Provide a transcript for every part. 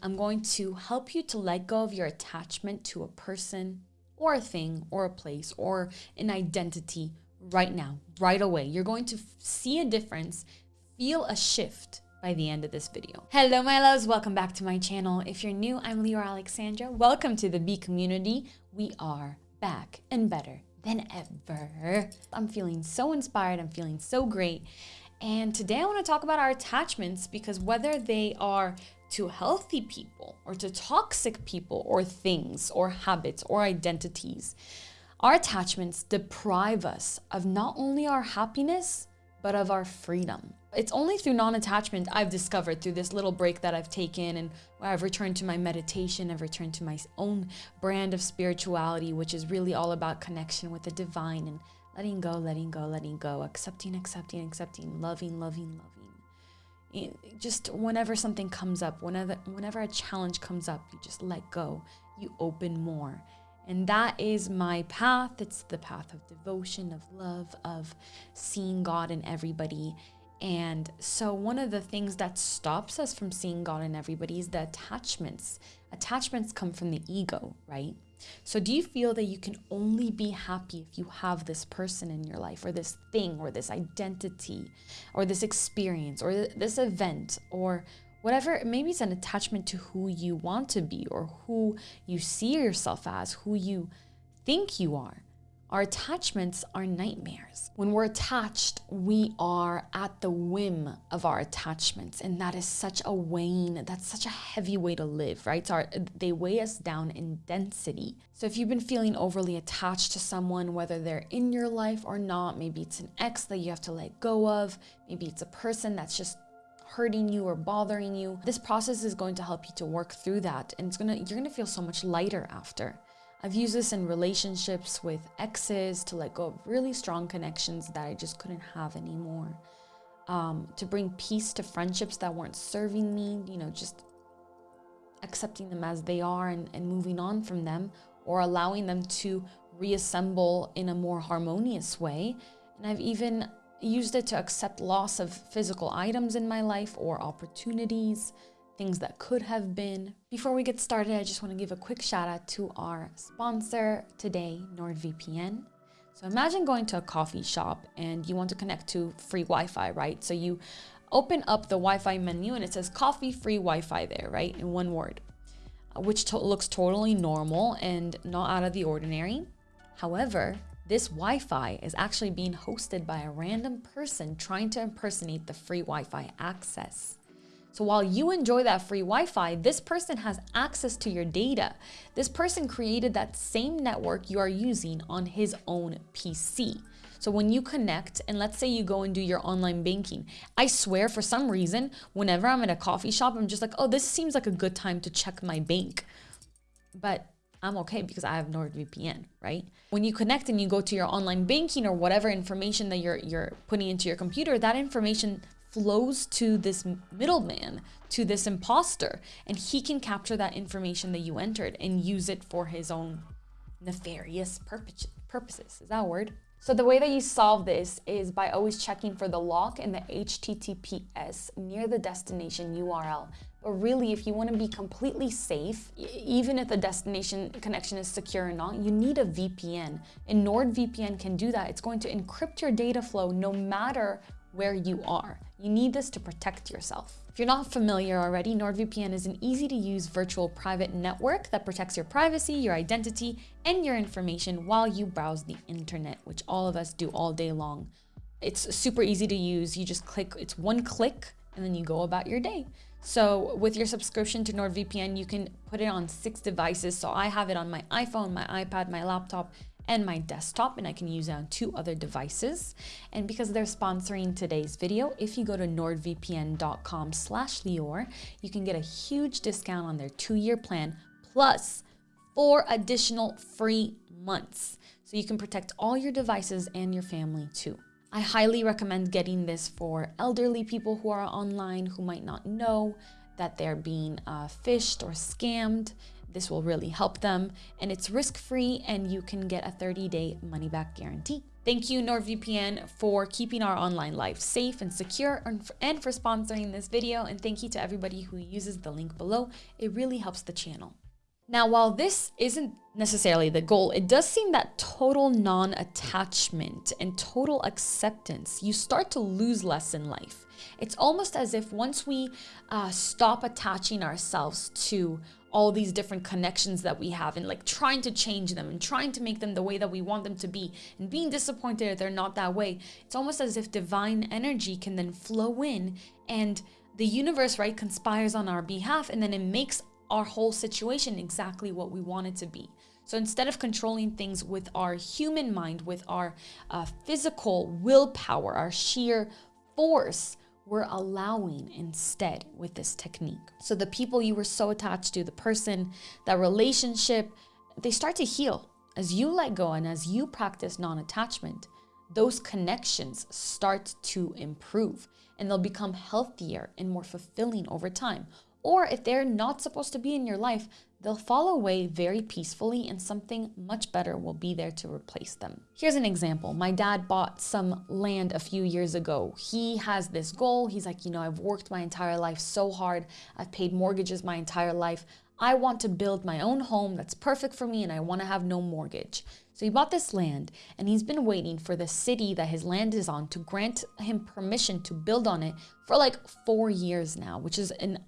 I'm going to help you to let go of your attachment to a person or a thing or a place or an identity right now, right away. You're going to see a difference, feel a shift by the end of this video. Hello, my loves. Welcome back to my channel. If you're new, I'm Leora Alexandra. Welcome to the B community. We are back and better than ever. I'm feeling so inspired. I'm feeling so great. And today I want to talk about our attachments because whether they are to healthy people or to toxic people or things or habits or identities, our attachments deprive us of not only our happiness, but of our freedom. It's only through non-attachment I've discovered through this little break that I've taken and where I've returned to my meditation, I've returned to my own brand of spirituality, which is really all about connection with the divine and letting go, letting go, letting go, accepting, accepting, accepting, loving, loving, loving. Just whenever something comes up, whenever, whenever a challenge comes up, you just let go, you open more. And that is my path. It's the path of devotion, of love, of seeing God in everybody. And so, one of the things that stops us from seeing God in everybody is the attachments. Attachments come from the ego, right? So, do you feel that you can only be happy if you have this person in your life, or this thing, or this identity, or this experience, or this event, or whatever? Maybe it's an attachment to who you want to be, or who you see yourself as, who you think you are. Our attachments are nightmares. When we're attached, we are at the whim of our attachments. And that is such a weighing, that's such a heavy way to live, right? Our, they weigh us down in density. So if you've been feeling overly attached to someone, whether they're in your life or not, maybe it's an ex that you have to let go of, maybe it's a person that's just hurting you or bothering you. This process is going to help you to work through that. And it's gonna, you're gonna feel so much lighter after. I've used this in relationships with exes to let go of really strong connections that I just couldn't have anymore. Um, to bring peace to friendships that weren't serving me, you know, just accepting them as they are and, and moving on from them or allowing them to reassemble in a more harmonious way. And I've even used it to accept loss of physical items in my life or opportunities things that could have been. Before we get started, I just want to give a quick shout out to our sponsor today, NordVPN. So imagine going to a coffee shop and you want to connect to free Wi-Fi, right? So you open up the Wi-Fi menu and it says coffee free Wi-Fi there, right? In one word, uh, which to looks totally normal and not out of the ordinary. However, this Wi-Fi is actually being hosted by a random person trying to impersonate the free Wi-Fi access. So while you enjoy that free Wi-Fi, this person has access to your data. This person created that same network you are using on his own PC. So when you connect and let's say you go and do your online banking, I swear for some reason, whenever I'm at a coffee shop, I'm just like, oh, this seems like a good time to check my bank. But I'm okay because I have NordVPN, right? When you connect and you go to your online banking or whatever information that you're you're putting into your computer, that information flows to this middleman, to this imposter, and he can capture that information that you entered and use it for his own nefarious purposes. Is that a word? So the way that you solve this is by always checking for the lock and the HTTPS near the destination URL. But really, if you want to be completely safe, even if the destination connection is secure or not, you need a VPN. And NordVPN can do that. It's going to encrypt your data flow no matter where you are. You need this to protect yourself. If you're not familiar already, NordVPN is an easy to use virtual private network that protects your privacy, your identity, and your information while you browse the internet, which all of us do all day long. It's super easy to use. You just click, it's one click, and then you go about your day. So with your subscription to NordVPN, you can put it on six devices. So I have it on my iPhone, my iPad, my laptop, and my desktop and I can use it on two other devices. And because they're sponsoring today's video, if you go to nordvpn.com slash Leor, you can get a huge discount on their two-year plan plus four additional free months. So you can protect all your devices and your family too. I highly recommend getting this for elderly people who are online who might not know that they're being uh, phished or scammed this will really help them and it's risk-free and you can get a 30-day money-back guarantee. Thank you NordVPN for keeping our online life safe and secure and for sponsoring this video and thank you to everybody who uses the link below. It really helps the channel. Now, while this isn't necessarily the goal, it does seem that total non-attachment and total acceptance, you start to lose less in life. It's almost as if once we uh, stop attaching ourselves to all these different connections that we have and like trying to change them and trying to make them the way that we want them to be and being disappointed they're not that way, it's almost as if divine energy can then flow in and the universe, right, conspires on our behalf and then it makes our whole situation exactly what we want it to be. So instead of controlling things with our human mind, with our uh, physical willpower, our sheer force, we're allowing instead with this technique. So the people you were so attached to, the person, that relationship, they start to heal. As you let go and as you practice non-attachment, those connections start to improve and they'll become healthier and more fulfilling over time. Or if they're not supposed to be in your life, they'll fall away very peacefully and something much better will be there to replace them. Here's an example. My dad bought some land a few years ago. He has this goal. He's like, you know, I've worked my entire life so hard. I've paid mortgages my entire life. I want to build my own home that's perfect for me and I want to have no mortgage. So he bought this land and he's been waiting for the city that his land is on to grant him permission to build on it for like four years now, which is an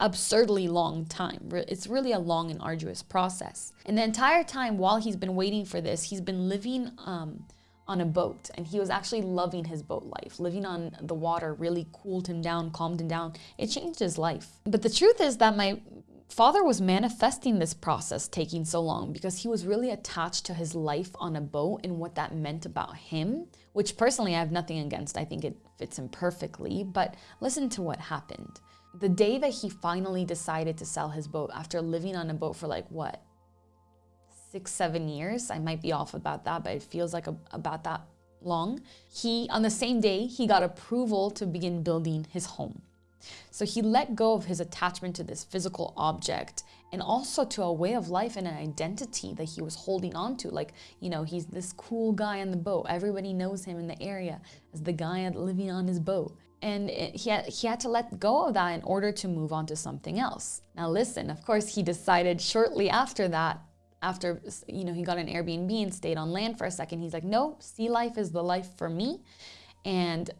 absurdly long time. It's really a long and arduous process. And the entire time while he's been waiting for this, he's been living um, on a boat and he was actually loving his boat life. Living on the water really cooled him down, calmed him down. It changed his life. But the truth is that my father was manifesting this process taking so long because he was really attached to his life on a boat and what that meant about him, which personally I have nothing against. I think it fits him perfectly, but listen to what happened. The day that he finally decided to sell his boat after living on a boat for like what, six, seven years, I might be off about that, but it feels like a, about that long. He, on the same day, he got approval to begin building his home. So he let go of his attachment to this physical object and also to a way of life and an identity that he was holding on to. Like, you know, he's this cool guy on the boat. Everybody knows him in the area as the guy living on his boat and it, he, had, he had to let go of that in order to move on to something else. Now listen, of course, he decided shortly after that, after you know he got an Airbnb and stayed on land for a second, he's like, no, sea life is the life for me. And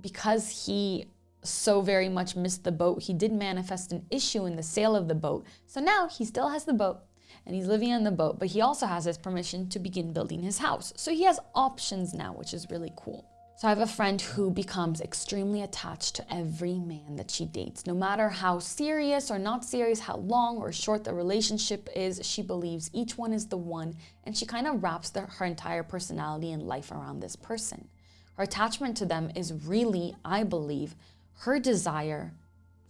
because he so very much missed the boat, he did manifest an issue in the sale of the boat. So now he still has the boat and he's living on the boat, but he also has his permission to begin building his house. So he has options now, which is really cool. So I have a friend who becomes extremely attached to every man that she dates. No matter how serious or not serious, how long or short the relationship is, she believes each one is the one and she kind of wraps the, her entire personality and life around this person. Her attachment to them is really, I believe, her desire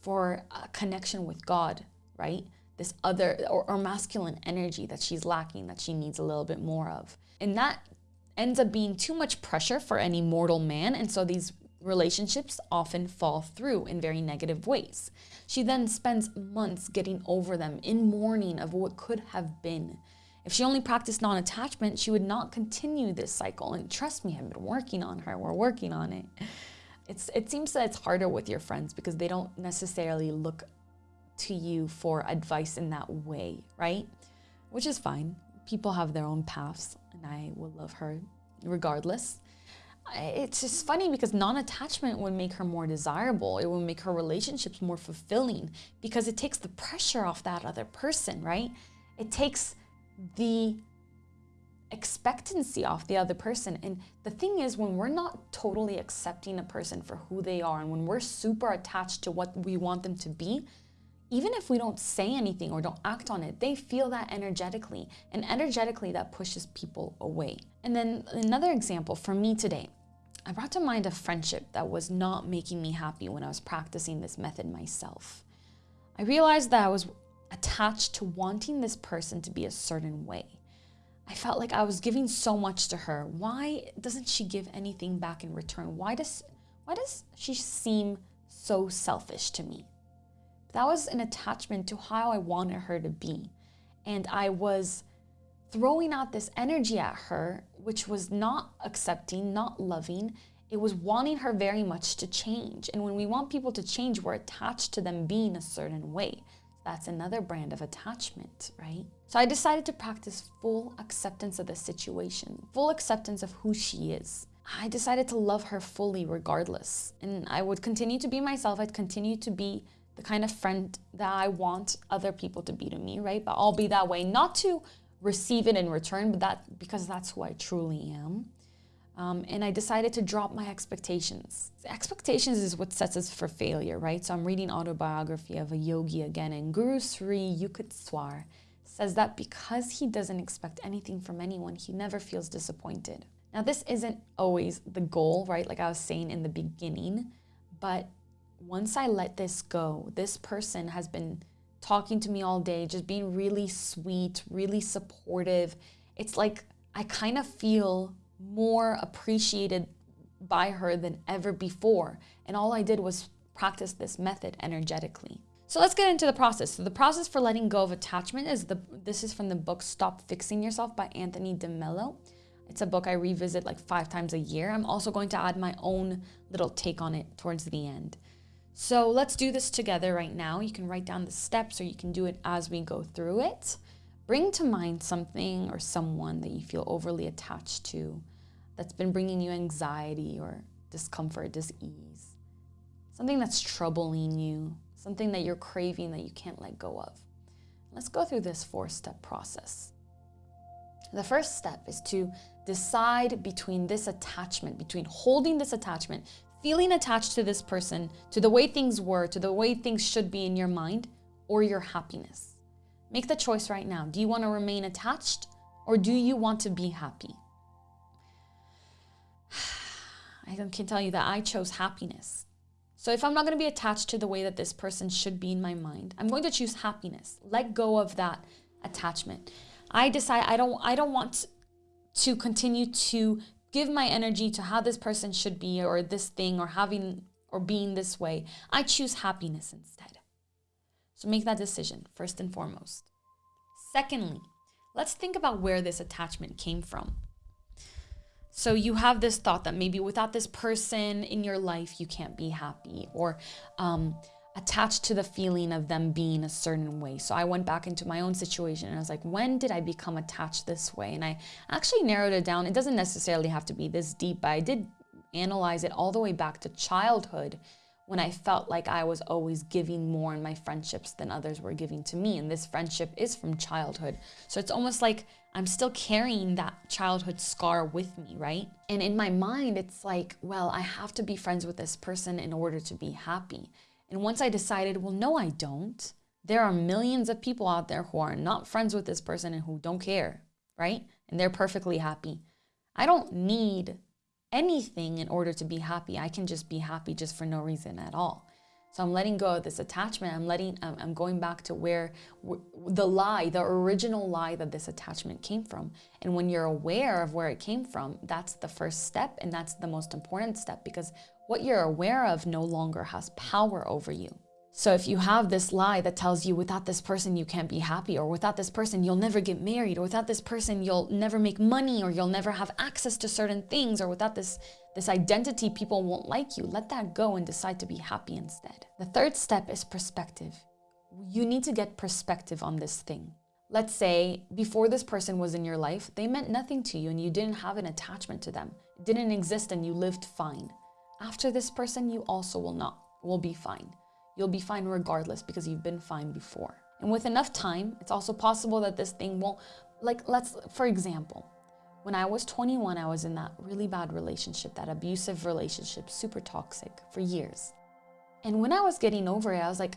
for a connection with God, right? This other or, or masculine energy that she's lacking that she needs a little bit more of. And that ends up being too much pressure for any mortal man, and so these relationships often fall through in very negative ways. She then spends months getting over them in mourning of what could have been. If she only practiced non-attachment, she would not continue this cycle. And trust me, I've been working on her. We're working on it. It's, it seems that it's harder with your friends because they don't necessarily look to you for advice in that way, right? Which is fine people have their own paths and I will love her regardless. It's just funny because non-attachment would make her more desirable. It would make her relationships more fulfilling because it takes the pressure off that other person, right? It takes the expectancy off the other person. And the thing is, when we're not totally accepting a person for who they are and when we're super attached to what we want them to be, even if we don't say anything or don't act on it, they feel that energetically. And energetically, that pushes people away. And then another example for me today, I brought to mind a friendship that was not making me happy when I was practicing this method myself. I realized that I was attached to wanting this person to be a certain way. I felt like I was giving so much to her. Why doesn't she give anything back in return? Why does, why does she seem so selfish to me? That was an attachment to how I wanted her to be. And I was throwing out this energy at her, which was not accepting, not loving. It was wanting her very much to change. And when we want people to change, we're attached to them being a certain way. That's another brand of attachment, right? So I decided to practice full acceptance of the situation, full acceptance of who she is. I decided to love her fully regardless. And I would continue to be myself. I'd continue to be the kind of friend that I want other people to be to me, right? But I'll be that way, not to receive it in return, but that because that's who I truly am. Um, and I decided to drop my expectations. Expectations is what sets us for failure, right? So I'm reading autobiography of a yogi again, and Guru Sri Yukteswar says that because he doesn't expect anything from anyone, he never feels disappointed. Now, this isn't always the goal, right? Like I was saying in the beginning, but once I let this go, this person has been talking to me all day, just being really sweet, really supportive. It's like I kind of feel more appreciated by her than ever before. And all I did was practice this method energetically. So let's get into the process. So the process for letting go of attachment is the this is from the book Stop Fixing Yourself by Anthony DeMello. It's a book I revisit like five times a year. I'm also going to add my own little take on it towards the end. So let's do this together right now. You can write down the steps or you can do it as we go through it. Bring to mind something or someone that you feel overly attached to that's been bringing you anxiety or discomfort, dis-ease. Something that's troubling you, something that you're craving that you can't let go of. Let's go through this four-step process. The first step is to decide between this attachment, between holding this attachment, feeling attached to this person, to the way things were, to the way things should be in your mind, or your happiness. Make the choice right now. Do you want to remain attached or do you want to be happy? I can tell you that I chose happiness. So if I'm not going to be attached to the way that this person should be in my mind, I'm going to choose happiness. Let go of that attachment. I decide I don't I don't want to continue to give my energy to how this person should be or this thing or having or being this way. I choose happiness instead. So make that decision first and foremost. Secondly, let's think about where this attachment came from. So you have this thought that maybe without this person in your life, you can't be happy or um, attached to the feeling of them being a certain way. So I went back into my own situation and I was like, when did I become attached this way? And I actually narrowed it down. It doesn't necessarily have to be this deep, but I did analyze it all the way back to childhood when I felt like I was always giving more in my friendships than others were giving to me. And this friendship is from childhood. So it's almost like I'm still carrying that childhood scar with me, right? And in my mind, it's like, well, I have to be friends with this person in order to be happy. And once I decided, well, no, I don't. There are millions of people out there who are not friends with this person and who don't care, right? And they're perfectly happy. I don't need anything in order to be happy. I can just be happy just for no reason at all. So I'm letting go of this attachment. I'm letting, I'm going back to where the lie, the original lie that this attachment came from. And when you're aware of where it came from, that's the first step. And that's the most important step because what you're aware of no longer has power over you. So if you have this lie that tells you without this person you can't be happy or without this person you'll never get married or without this person you'll never make money or you'll never have access to certain things or without this this identity people won't like you, let that go and decide to be happy instead. The third step is perspective. You need to get perspective on this thing. Let's say before this person was in your life, they meant nothing to you and you didn't have an attachment to them. It didn't exist and you lived fine. After this person, you also will not, will be fine. You'll be fine regardless because you've been fine before. And with enough time, it's also possible that this thing won't, like let's, for example, when I was 21, I was in that really bad relationship, that abusive relationship, super toxic for years. And when I was getting over it, I was like,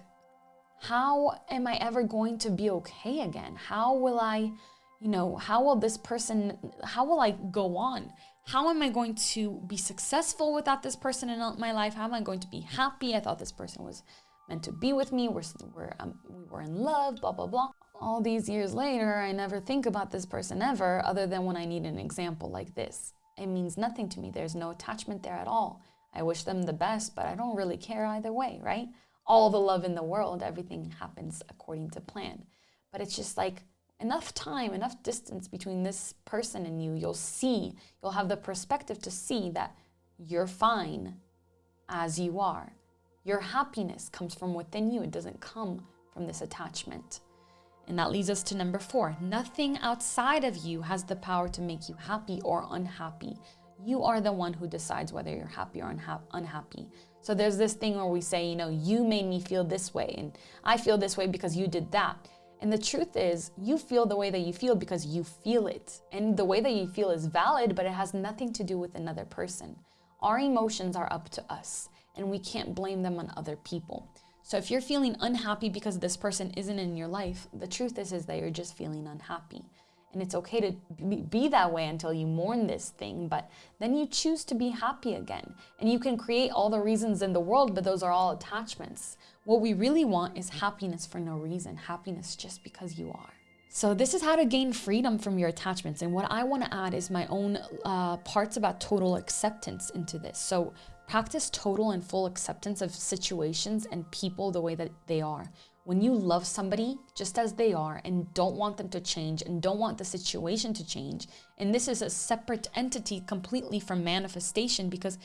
how am I ever going to be okay again? How will I, you know, how will this person, how will I go on? How am I going to be successful without this person in my life? How am I going to be happy? I thought this person was meant to be with me. We're, we're, um, we were in love, blah, blah, blah. All these years later, I never think about this person ever other than when I need an example like this. It means nothing to me. There's no attachment there at all. I wish them the best, but I don't really care either way, right? All the love in the world, everything happens according to plan. But it's just like enough time, enough distance between this person and you, you'll see, you'll have the perspective to see that you're fine as you are. Your happiness comes from within you, it doesn't come from this attachment. And that leads us to number four nothing outside of you has the power to make you happy or unhappy. You are the one who decides whether you're happy or unha unhappy. So there's this thing where we say, you know, you made me feel this way, and I feel this way because you did that. And the truth is, you feel the way that you feel because you feel it. And the way that you feel is valid, but it has nothing to do with another person. Our emotions are up to us, and we can't blame them on other people. So if you're feeling unhappy because this person isn't in your life, the truth is, is that you're just feeling unhappy. And it's okay to be that way until you mourn this thing, but then you choose to be happy again. And you can create all the reasons in the world, but those are all attachments. What we really want is happiness for no reason, happiness just because you are. So this is how to gain freedom from your attachments. And what I want to add is my own uh, parts about total acceptance into this. So practice total and full acceptance of situations and people the way that they are. When you love somebody just as they are and don't want them to change and don't want the situation to change, and this is a separate entity completely from manifestation because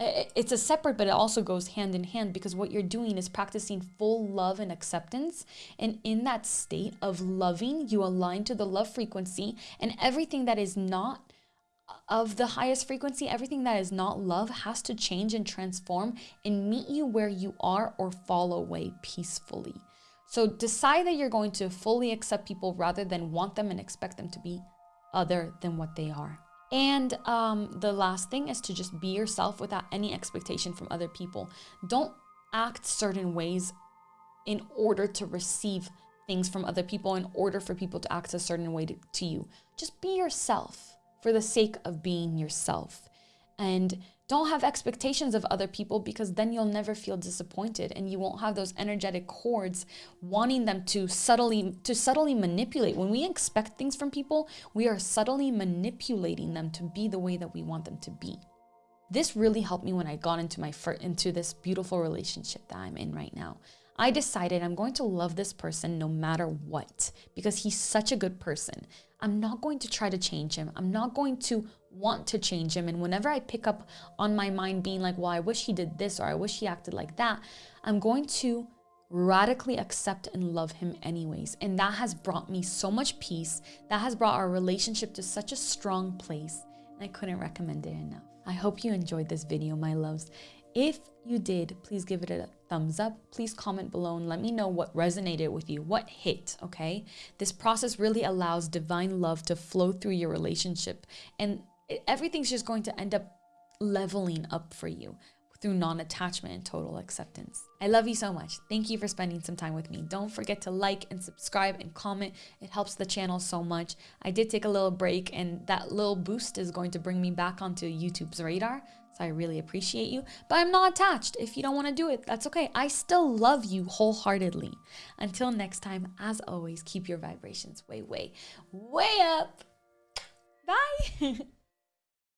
it's a separate, but it also goes hand in hand because what you're doing is practicing full love and acceptance. And in that state of loving, you align to the love frequency, and everything that is not of the highest frequency, everything that is not love has to change and transform and meet you where you are or fall away peacefully. So decide that you're going to fully accept people rather than want them and expect them to be other than what they are. And um, the last thing is to just be yourself without any expectation from other people. Don't act certain ways in order to receive things from other people, in order for people to act a certain way to, to you. Just be yourself for the sake of being yourself. And don't have expectations of other people because then you'll never feel disappointed and you won't have those energetic cords wanting them to subtly to subtly manipulate. When we expect things from people, we are subtly manipulating them to be the way that we want them to be. This really helped me when I got into my into this beautiful relationship that I'm in right now. I decided I'm going to love this person no matter what because he's such a good person. I'm not going to try to change him. I'm not going to want to change him. And whenever I pick up on my mind being like, well, I wish he did this or I wish he acted like that, I'm going to radically accept and love him anyways. And that has brought me so much peace. That has brought our relationship to such a strong place. I couldn't recommend it enough. I hope you enjoyed this video, my loves. If you did, please give it a thumbs up. Please comment below and let me know what resonated with you, what hit, okay? This process really allows divine love to flow through your relationship and everything's just going to end up leveling up for you through non-attachment and total acceptance. I love you so much. Thank you for spending some time with me. Don't forget to like and subscribe and comment. It helps the channel so much. I did take a little break and that little boost is going to bring me back onto YouTube's radar. So I really appreciate you, but I'm not attached. If you don't want to do it, that's okay. I still love you wholeheartedly. Until next time, as always, keep your vibrations way, way, way up. Bye.